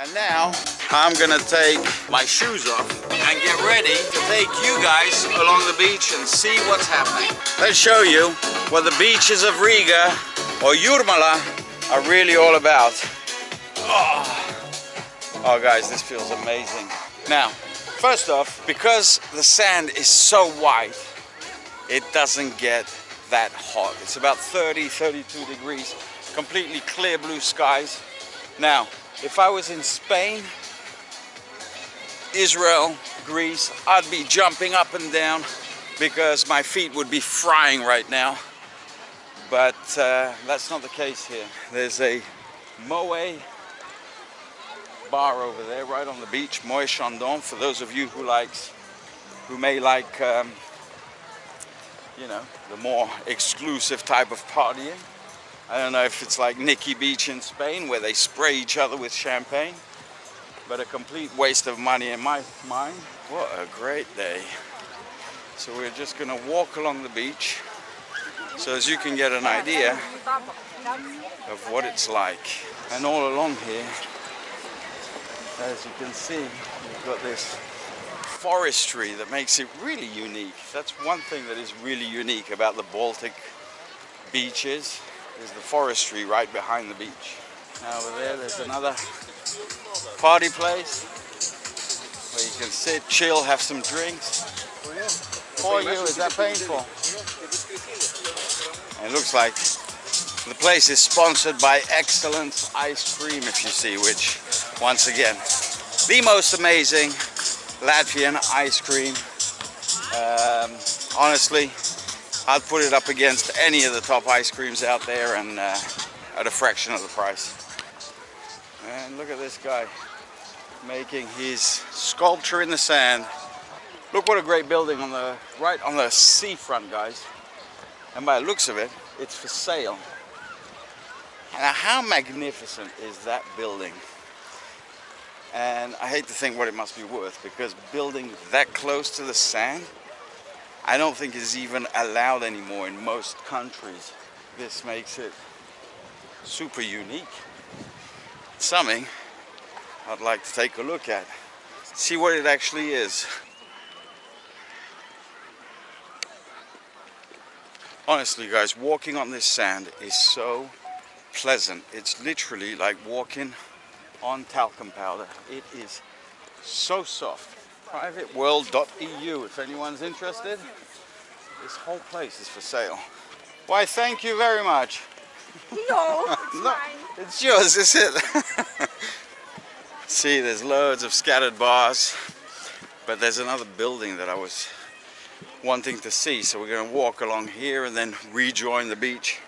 And now I'm gonna take my shoes off and get ready to take you guys along the beach and see what's happening. Let's show you what the beaches of Riga or Jurmala are really all about. Oh. oh guys, this feels amazing. Now, first off, because the sand is so white, it doesn't get that hot. It's about 30, 32 degrees, completely clear blue skies. Now, if I was in Spain, Israel, Greece, I'd be jumping up and down because my feet would be frying right now. But uh, that's not the case here. There's a Moët bar over there right on the beach, Moët Chandon, for those of you who likes, who may like, um, you know, the more exclusive type of partying. I don't know if it's like Nikki Beach in Spain where they spray each other with champagne, but a complete waste of money in my mind. What a great day. So we're just gonna walk along the beach so as you can get an idea of what it's like. And all along here, as you can see, you've got this forestry that makes it really unique. That's one thing that is really unique about the Baltic beaches is the forestry right behind the beach. Over there, there's another party place where you can sit, chill, have some drinks. For you, is that painful? It looks like the place is sponsored by Ekselence Ice Cream, if you see, which, once again, the most amazing Latvian ice cream. Um, honestly, I'd put it up against any of the top ice creams out there and uh, at a fraction of the price. And look at this guy making his sculpture in the sand. Look what a great building on the right on the seafront, guys. And by the looks of it, it's for sale. Now, how magnificent is that building? And I hate to think what it must be worth because building that close to the sand I don't think is even allowed anymore in most countries. This makes it super unique. Something I'd like to take a look at. See what it actually is. Honestly guys, walking on this sand is so pleasant. It's literally like walking on talcum powder. It is so soft privateworld.eu if anyone's interested. This whole place is for sale. Why, thank you very much. No, it's no, mine. It's yours, is it? See, there's loads of scattered bars, but there's another building that I was wanting to see, so we're going to walk along here and then rejoin the beach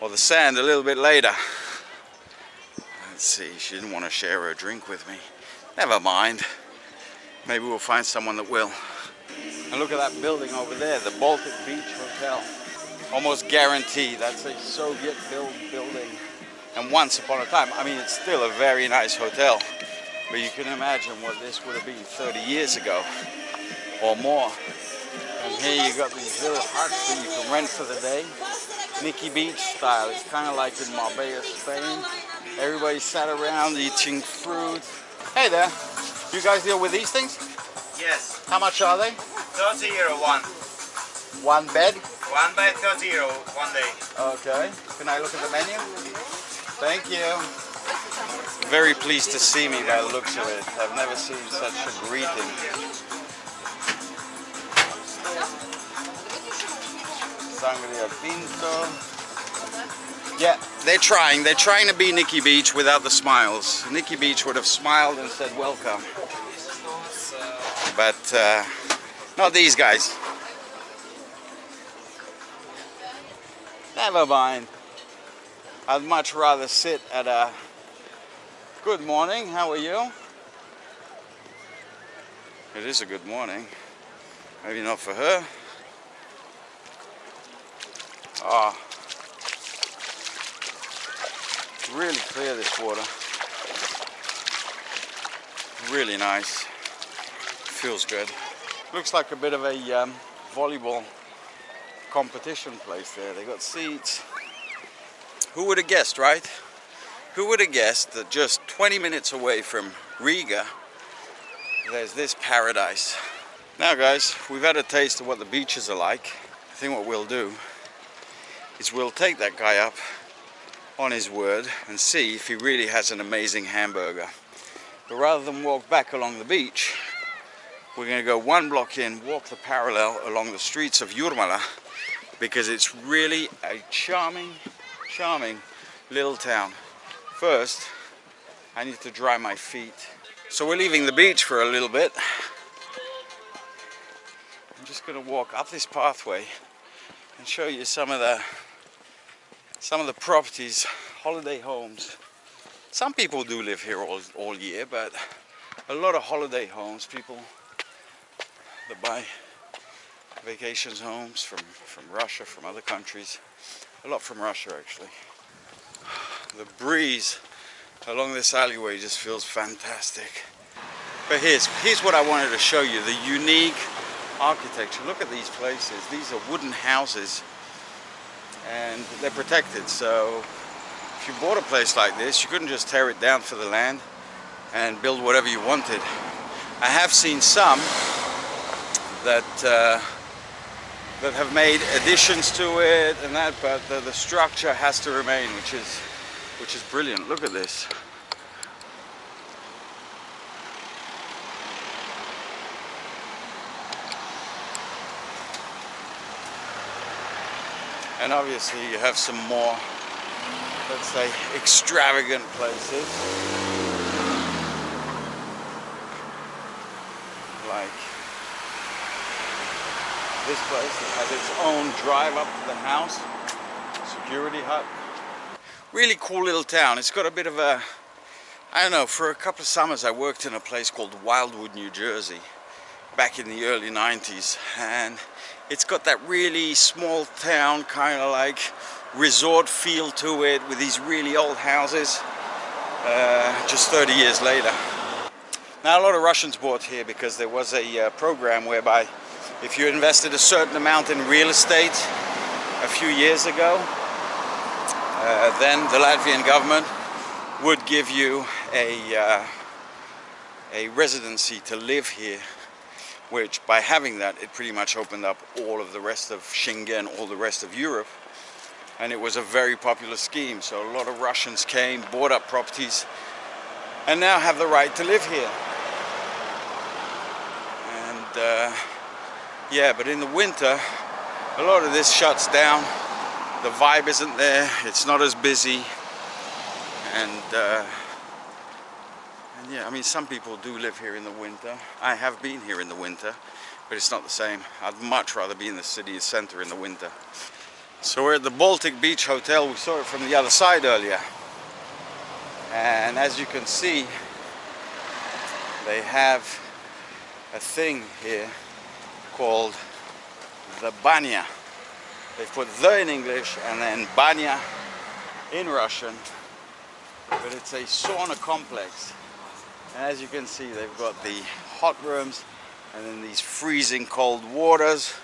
or the sand a little bit later. Let's see, she didn't want to share her drink with me. Never mind. Maybe we'll find someone that will. And look at that building over there, the Baltic Beach Hotel. Almost guaranteed that's a Soviet built building. And once upon a time, I mean, it's still a very nice hotel. But you can imagine what this would have been 30 years ago or more. And here you got these little huts that you can rent for the day. Nikki Beach style. It's kind of like in Marbella, Spain. Everybody sat around eating fruit. Hey there. You guys deal with these things? Yes. How much are they? 30 euro one. One bed? One bed 30 euro one day. Okay. Can I look at the menu? Thank you. Very pleased to see me by the looks of it. I've never seen such a greeting. Sangria Pinto. Yeah, they're trying. They're trying to be Nikki Beach without the smiles. Nikki Beach would have smiled and said welcome. But uh, not these guys. Never mind. I'd much rather sit at a good morning. How are you? It is a good morning. Maybe not for her. Ah. Oh. really clear this water. Really nice. Feels good. Looks like a bit of a um, volleyball competition place there. They got seats. Who would have guessed, right? Who would have guessed that just 20 minutes away from Riga, there's this paradise. Now guys, we've had a taste of what the beaches are like. I think what we'll do is we'll take that guy up on his word and see if he really has an amazing hamburger. But rather than walk back along the beach, we're going to go one block in, walk the parallel along the streets of Jurmala because it's really a charming, charming little town. First, I need to dry my feet. So we're leaving the beach for a little bit. I'm just going to walk up this pathway and show you some of the some of the properties, holiday homes. Some people do live here all, all year, but a lot of holiday homes, people that buy vacations homes from, from Russia, from other countries. A lot from Russia actually. The breeze along this alleyway just feels fantastic. But here's, here's what I wanted to show you, the unique architecture. Look at these places. These are wooden houses and they're protected. So if you bought a place like this, you couldn't just tear it down for the land and build whatever you wanted. I have seen some that uh, that have made additions to it and that, but the, the structure has to remain, which is which is brilliant. Look at this. And obviously you have some more, let's say, extravagant places. Like this place has its own drive up to the house, security hut. Really cool little town. It's got a bit of a, I don't know, for a couple of summers I worked in a place called Wildwood, New Jersey back in the early 90s and it's got that really small town kind of like resort feel to it with these really old houses uh, just 30 years later. Now a lot of Russians bought here because there was a uh, program whereby if you invested a certain amount in real estate a few years ago uh, then the Latvian government would give you a, uh, a residency to live here which by having that it pretty much opened up all of the rest of Schengen, all the rest of Europe. And it was a very popular scheme. So a lot of Russians came, bought up properties and now have the right to live here. And uh, yeah but in the winter a lot of this shuts down the vibe isn't there it's not as busy and uh, yeah, I mean, some people do live here in the winter. I have been here in the winter, but it's not the same. I'd much rather be in the city center in the winter. So we're at the Baltic Beach Hotel. We saw it from the other side earlier. And as you can see, they have a thing here called the banya. They put the in English and then banya in Russian. But it's a sauna complex and as you can see, they've got the hot rooms and then these freezing cold waters,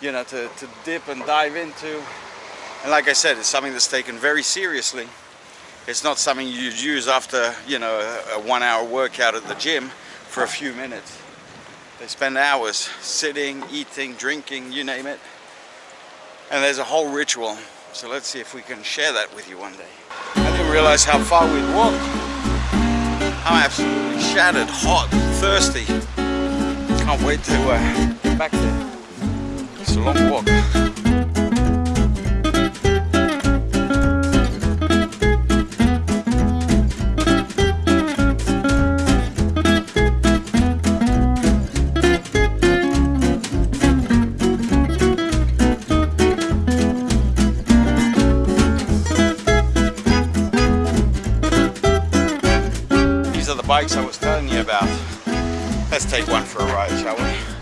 you know, to, to dip and dive into. And like I said, it's something that's taken very seriously. It's not something you'd use after, you know, a, a one hour workout at the gym for a few minutes. They spend hours sitting, eating, drinking, you name it. And there's a whole ritual. So let's see if we can share that with you one day. I didn't realize how far we'd walked. I'm absolutely shattered, hot, thirsty. Can't wait to uh, get back there. It's a long walk. Bikes I was telling you about. Let's take one for a ride, shall we?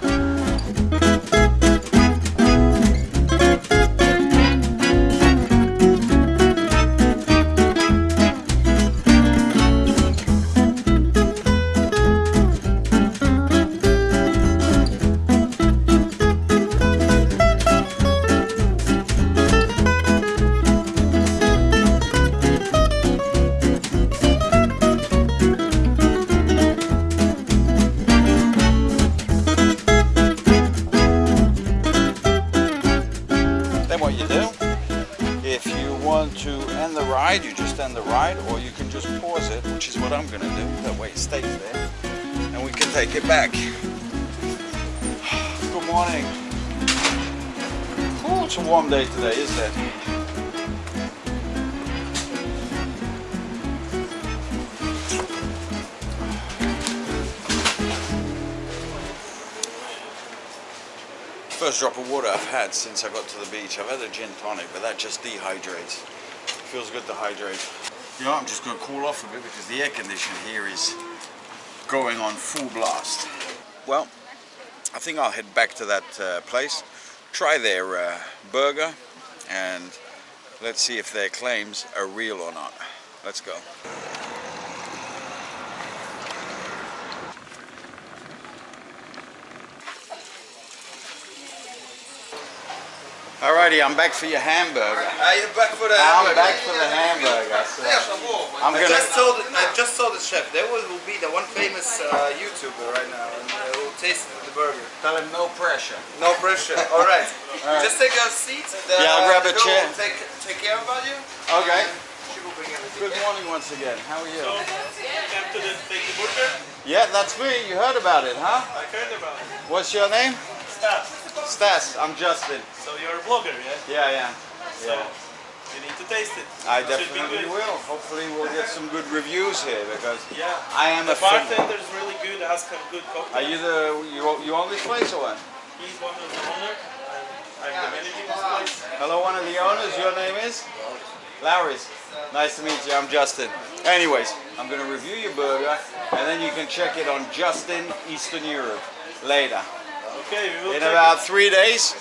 Extend the ride you just end the ride or you can just pause it, which is what I'm gonna do. That way it stays there and we can take it back. Good morning. Oh, it's a warm day today, isn't it? First drop of water I've had since I got to the beach. I've had a gin tonic, but that just dehydrates. Feels good to hydrate. You know, I'm just going to cool off a bit because the air condition here is going on full blast. Well, I think I'll head back to that uh, place, try their uh, burger, and let's see if their claims are real or not. Let's go. Alrighty, I'm back for your hamburger. Are you back for the I'm hamburger? back for the hamburger. So I'm I gonna. just told I just told the chef there will, will be the one famous uh, YouTuber right now and uh, will taste the burger. Tell him no pressure. No pressure. All right. All right. Just take a seat. The, Yeah, I'll grab a the girl chair. will Take take care about you. Okay. She will bring everything. Good morning once again. How are you? Came to the take the burger. Yeah, that's me. You heard about it, huh? I heard about it. What's your name? Staff. Stas. I'm Justin. So you're a blogger, yeah? Yeah, yeah. So you need to taste it. I It definitely will. Hopefully we'll get some good reviews here because Yeah. I am The a fan. bartender's really good. Has some good cocktails. Are you the you, you own this place or what? He's one of the owner. I'm the manager of this place. Hello, one of the owners. Your name is? Lauris. Nice to meet you. I'm Justin. Anyways, I'm gonna review your burger and then you can check it on Justin Eastern Europe later. Okay, In about it. three days,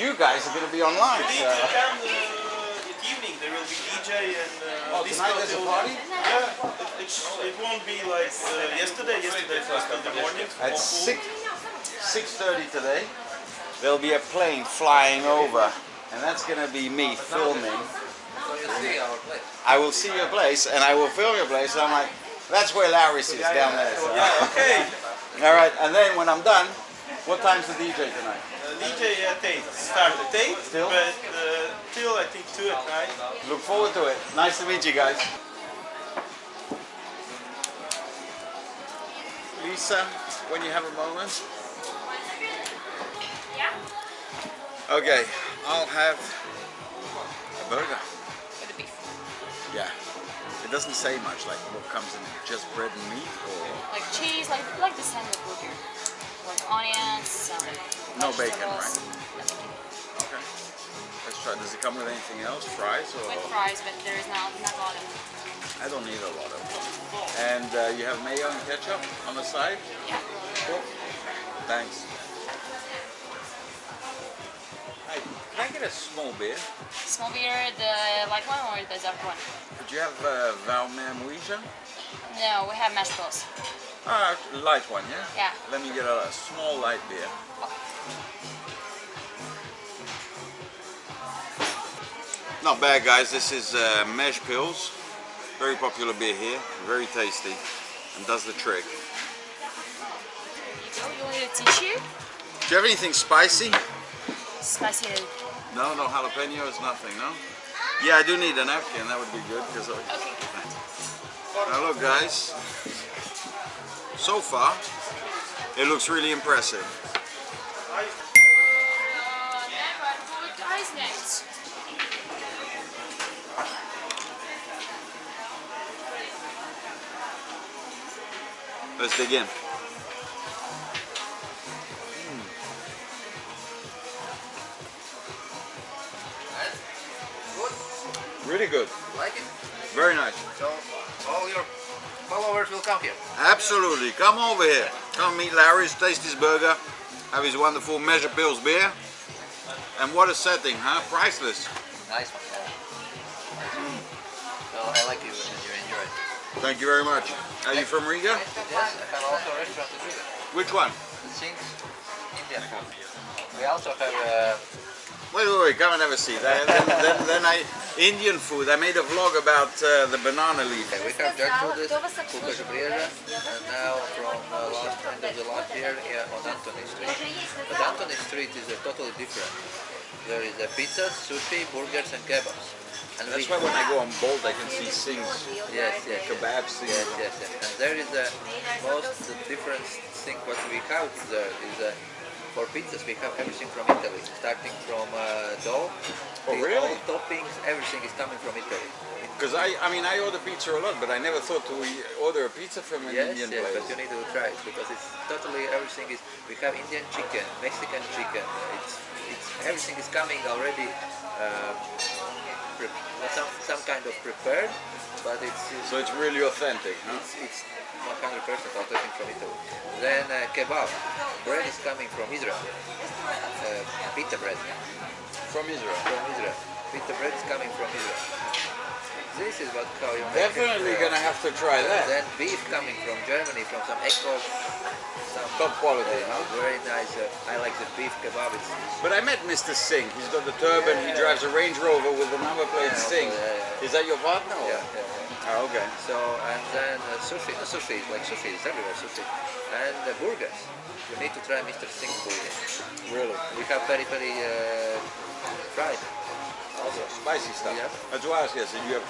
you guys are gonna be online. So- to come uh, evening. There will be DJ and uh, Oh, tonight there's a party? Yeah, it, it, won't be like uh, yesterday. Yesterday in the morning. At six six thirty today, there'll be a plane flying over, and that's gonna be me filming. I will see your place, and I will film your place. And I'm like, that's where Larry sits down there. so- Yeah, okay. All right, and then when I'm done, what time's the DJ tonight? Uh, DJ at 8. Start at 8, Till? but uh, till I think 2 at night. Look forward to it. Nice to meet you guys. Lisa, when you have a moment. Yeah? Okay, I'll have a burger. With the beef. Yeah. It doesn't say much, like what comes in it. Just bread and meat or Like cheese, like like the standard burger. Like onions, some No bacon, right? Okay. Let's try. Does it come with anything else? Fries or? With fries, but there is not, not a lot of I don't need a lot of them. And uh, you have mayo and ketchup on the side? Yeah. Cool. Thanks. Hey, can I get a small beer? Small beer, the light one or the dark one? Do you have uh, Valmer No, we have mashed Ah, light one, yeah? Yeah. Let me get a, a small light beer. Not bad, guys. This is uh, Mežpils. Very popular beer here. Very tasty. And does the trick. You go, you want a tissue? Do you have anything spicy? Spicy. No, no jalapenos, nothing, no? Yeah, I do need a napkin. That would be good. Cause Okay. Now look, guys. So far, it looks really impressive. Never good guys names. Let's dig in. Hmm. Really good. Like it? Very nice. So all your followers will come here. Absolutely. Come over here. Come meet Lauris, taste his burger, have his wonderful Mežpils beer. And what a setting, huh? Priceless. Nice one. So I like you and you enjoy it. Thank you very much. Are you from Riga? Yes, I have also a restaurant in Riga. Which one? The Singh's Indian food. We also have uh, Wait, wait, wait. Come and have a seat. Then, then, then I Indian food. I made a vlog about uh, the banana leaf. we have Gertrudis, Kukaš Brieža, and now from uh, last end of the last year here on Anthony Street. But Anthony Street is uh, totally different. There is a pizza, sushi, burgers and kebabs. And That's we- why when I go on Bolt, I can see things. Yes, yes. kebab Singh's. Yes, yes, yes. And there is a most different thing what we have there is uh, for pizzas we have everything from Italy, starting from uh, dough, Oh, really? all toppings, everything is coming from Italy. Because I, I mean, I order pizza a lot, but I never thought to order a pizza from an Yes, Indian yes, place. but you need to try it because it's totally everything is. We have Indian chicken, Mexican chicken. It's it's everything is coming already. Uh, some some kind of prepared, but it's it's, So it's really authentic, huh? it's 100% authentic from Italy. Then uh, kebab, bread is coming from Israel. Uh, pita bread From Israel. from Israel. Pita bread is coming from Israel. This is what how you make Definitely it. uh, gonna have to try that. Then beef coming from Germany, from some Echo, some Top quality, uh, huh? very nice. Uh, I like the beef kebab. It's But I met Mr. Singh. He's got the turban. He drives a Range Rover with the number plate Yeah, Singh. yeah, yeah. Is that your partner? yeah, yeah, yeah. Oh, okay. So and then uh, sushi, no sushi, like sushi, it's everywhere sushi, and uh, burgers. You need to try Mr. Singh's burger. Really? We have very very uh, fried. Also. Spicy stuff. Yeah. That's why I was yes, you have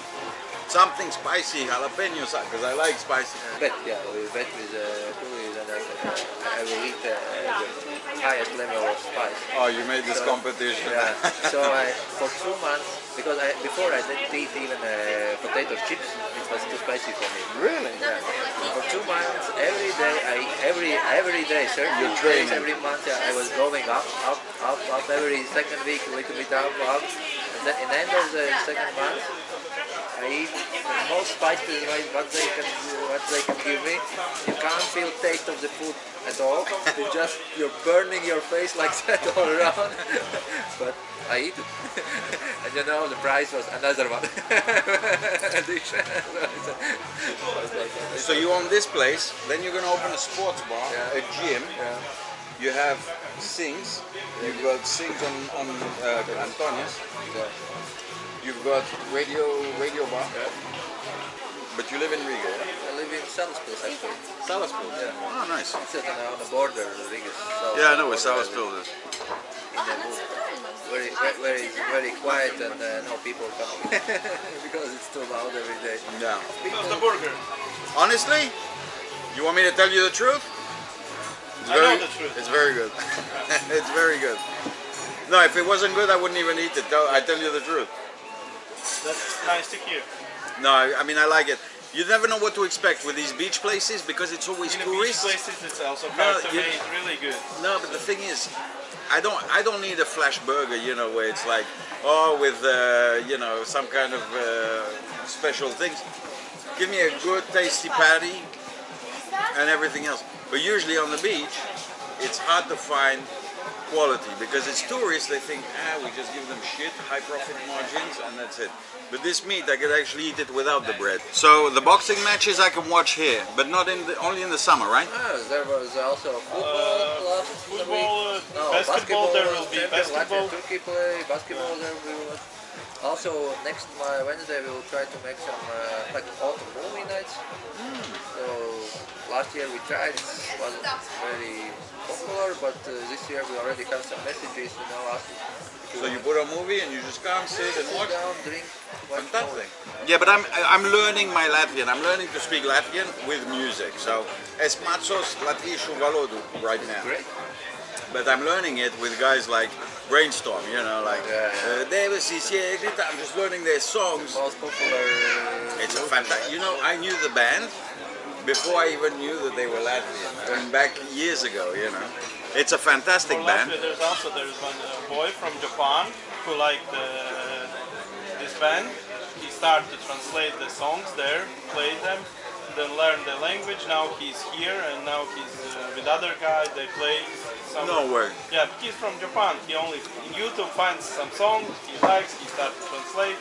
something spicy, jalapeno, because I like spicy. Bet, yeah, we bet with uh, chili and uh, I will eat uh, the highest level of spice. Oh, you made this So- competition. Yeah. so I, for two months, because I before I didn't eat even uh, potato chips, it was too spicy for me. Really? Yeah. For two months, every day, I every every day, certain You're days, every month, yeah, I was going up, up, up, up. Every second week, a little bit up, up. And then in the end of the second month, I eat the most spicy right, what they can what they can give me. You can't feel taste of the food at all. You just you're burning your face like that all around. but I eat it. and you know the price was another one. So you own this place, then you're gonna open a sports bar, Yeah. a gym. yeah. You have Singh's. You've got Singh's on on uh, Antonius. Yeah. You've got radio radio bar. But you live in Riga. yeah? I live in Salisbury actually. Salisbury. Yeah. Oh, nice. It's on the border, Riga. South Yeah, I know where border, Salisbury is. In the wood. Very, very, very, very quiet and uh, no people coming because it's too loud every day. Yeah. How's the burger? Honestly, you want me to tell you the truth? It's I know the truth. It's very good. it's very good. No, if it wasn't good, I wouldn't even eat it. Tell- I tell you the truth. That's nice to hear. No, I, mean I like it. You never know what to expect with these beach places because it's always In the beach tourists. places, it's also No, you- really good. No, but the thing is, I don't I don't need a flash burger, you know, where it's like oh with uh, you know some kind of uh, special things. Give me a good tasty patty and everything else. But usually on the beach, it's hard to find quality because it's tourists. They think ah we just give them shit, high profit margins, and that's it. But this meat, I could actually eat it without the bread. So the boxing matches I can watch here, but not in the, only in the summer, right? Ah, there was also football Uh, last football, week. uh, basketball, there will be champion, basketball. Latvia, Turkey play, basketball there we will. Also next uh, Wednesday we will try to make some uh, like autumn movie nights. So last year we tried, it wasn't very popular, but uh, this year we already have some messages, you know, asking So you put a movie and you just come, sit and sit watch. down, drink, watch Fantastic. Yeah, but I'm I'm learning my Latvian. I'm learning to speak Latvian with music. So es mācos latviešu valodu right now. Great. But I'm learning it with guys like Brainstorm. You know, like uh, Debesis iekrita. I'm just learning their songs. Most popular. It's a fantastic. You know, I knew the band before I even knew that they were Latvian. I mean, back years ago. You know, it's a fantastic For band. Latvia, there's also there's one uh, boy from Japan who liked uh, this band. He started to translate the songs there, play them, then learn the language. Now he's here and now he's uh, with other guy. They play some. No way. Yeah, he's from Japan. He only in YouTube finds some songs he likes. He starts to translate.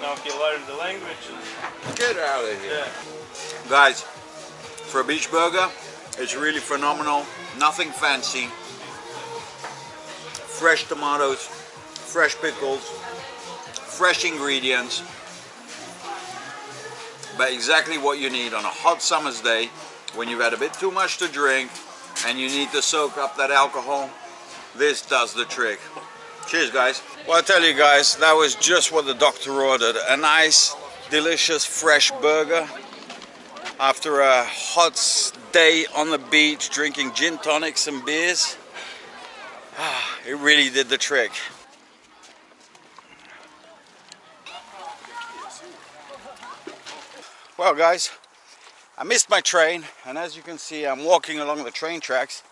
Now he learned the language. Get out of here. Yeah. Guys, for a beach burger, it's really phenomenal. Nothing fancy. Fresh tomatoes, fresh pickles, fresh ingredients. But exactly what you need on a hot summer's day when you've had a bit too much to drink and you need to soak up that alcohol. This does the trick. Cheers, guys. Well, I tell you guys, that was just what the doctor ordered. A nice, delicious, fresh burger. After a hot day on the beach, drinking gin tonics and beers. Ah, it really did the trick. Well, guys, I missed my train, and as you can see, I'm walking along the train tracks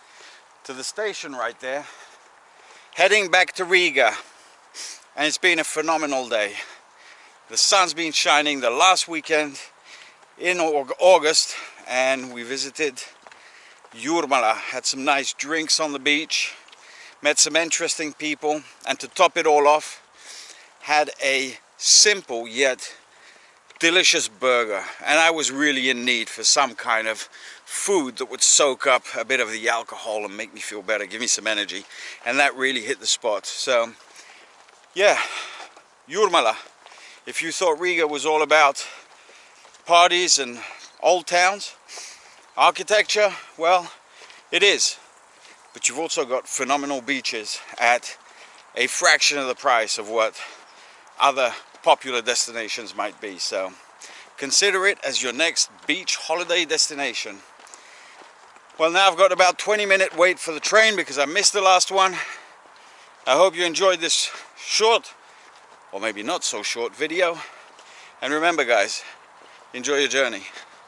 to the station right there, heading back to Riga. And it's been a phenomenal day. The sun's been shining the last weekend in August, and we visited Jurmala, had some nice drinks on the beach, met some interesting people, and to top it all off, had a simple yet delicious burger. And I was really in need for some kind of food that would soak up a bit of the alcohol and make me feel better give me some energy. And that really hit the spot. So yeah Jurmala if you thought Riga was all about parties and old towns architecture well it is but you've also got phenomenal beaches at a fraction of the price of what other popular destinations might be. So consider it as your next beach holiday destination. Well now I've got about 20 minute wait for the train because I missed the last one. I hope you enjoyed this short or maybe not so short video. And remember guys, enjoy your journey.